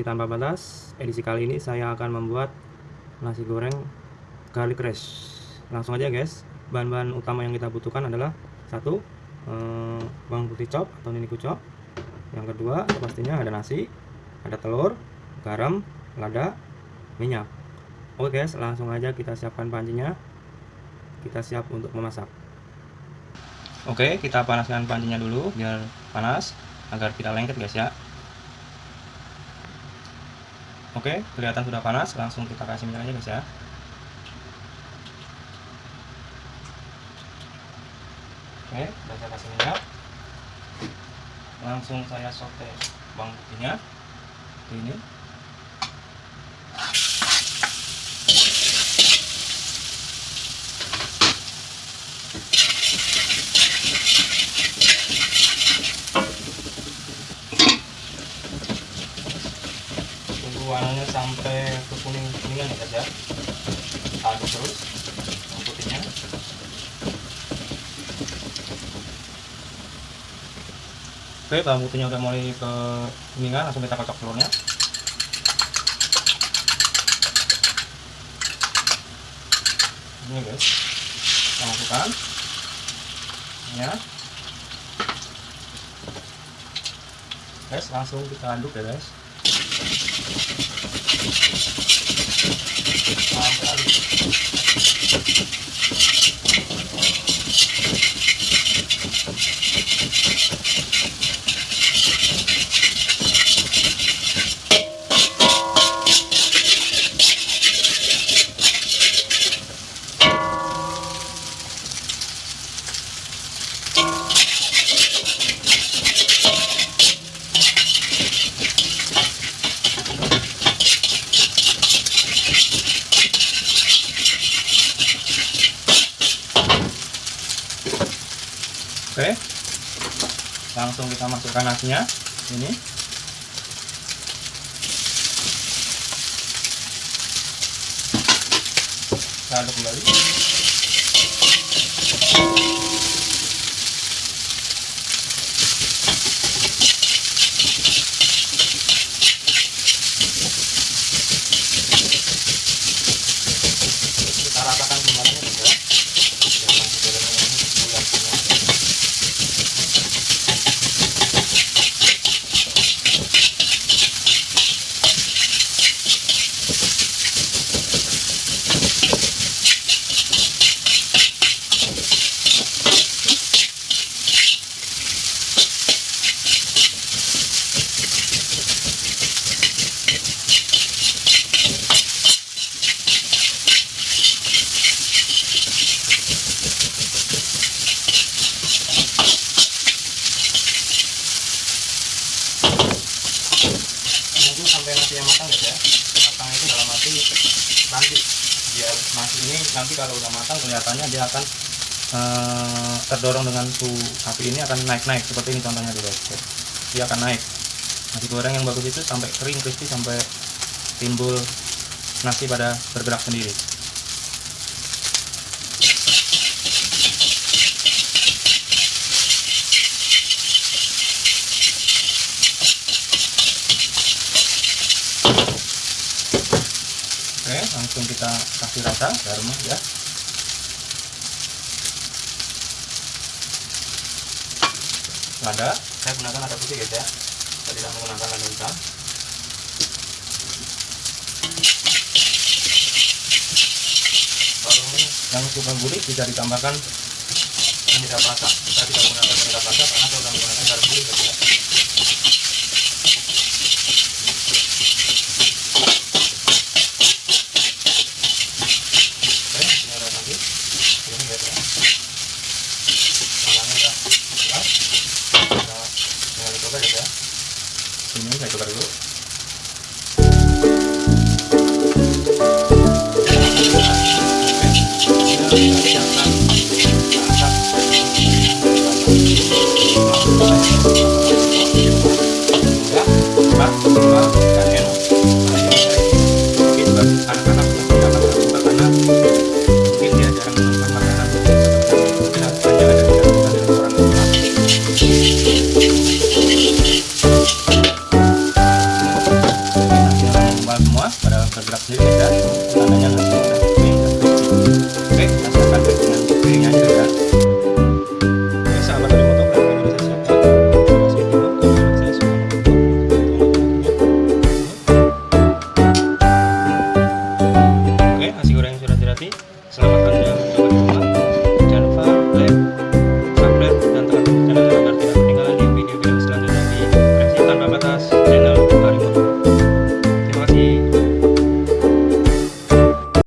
tanpa batas. Edisi kali ini saya akan membuat nasi goreng garlic rice. Langsung aja guys. Bahan-bahan utama yang kita butuhkan adalah satu eh, bawang putih chop atau nini kucop yang kedua pastinya ada nasi ada telur garam lada minyak. Oke guys langsung aja kita siapkan pancinya. Kita siap untuk memasak. Oke kita panaskan pancinya dulu biar panas agar tidak lengket guys ya Oke, kelihatan sudah panas, langsung kita kasih minyak aja guys ya. Oke, sudah saya kasih minyak. Langsung saya sote bawang putihnya. Ini. Sampai ke kuning kuningan ya guys ya. Aduk terus putihnya. Oke bawang putihnya udah mulai ke kuningan langsung kita kocok telurnya. Ini guys kita masukkan. Ya. Guys langsung kita aduk ya guys Um, Oke. Langsung kita masukkan nasinya. Ini. Kita aduk kembali. Tunggu sampai nasinya matang ya. Matang itu dalam arti nanti biar nasi ini nanti kalau udah matang kelihatannya dia akan eh, terdorong dengan suhu api ini akan naik-naik seperti ini contohnya dulu guys. Dia akan naik. Nasi goreng yang bagus itu sampai kering crispy sampai timbul nasi pada bergerak sendiri langsung kita kasih rata garam ya lada. Saya gunakan lada putih guys ya. Saya tidak menggunakan lada hitam. Kalau yang suka gurih bisa ditambahkan. Penyedap rasa kita tidak menggunakan penyedap rasa karena kalau sudah menggunakan garam gurih ya. semuanya saya coba dulu Grab it like.